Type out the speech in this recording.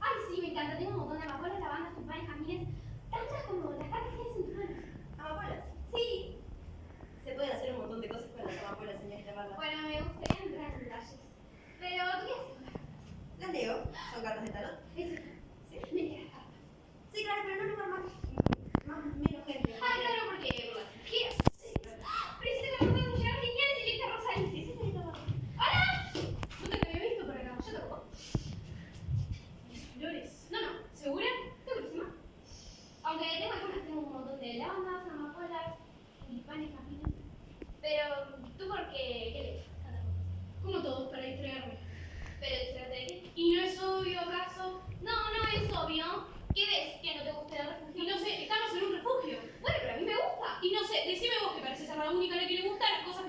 Ay, sí, me encanta, tengo un montón de amapolas, lavandas, tulipanes, jazmines, tantas como las cartas que tienes en tus manos. ¿Amapolas? Sí. Se pueden hacer un montón de cosas con las amapolas, señorita Barba. Bueno, me gustaría entrar en detalles. Pero, ¿tú qué haces? Las leo, son cartas de tarot. decime vos que pareces a Raúl y que le gusta las cosas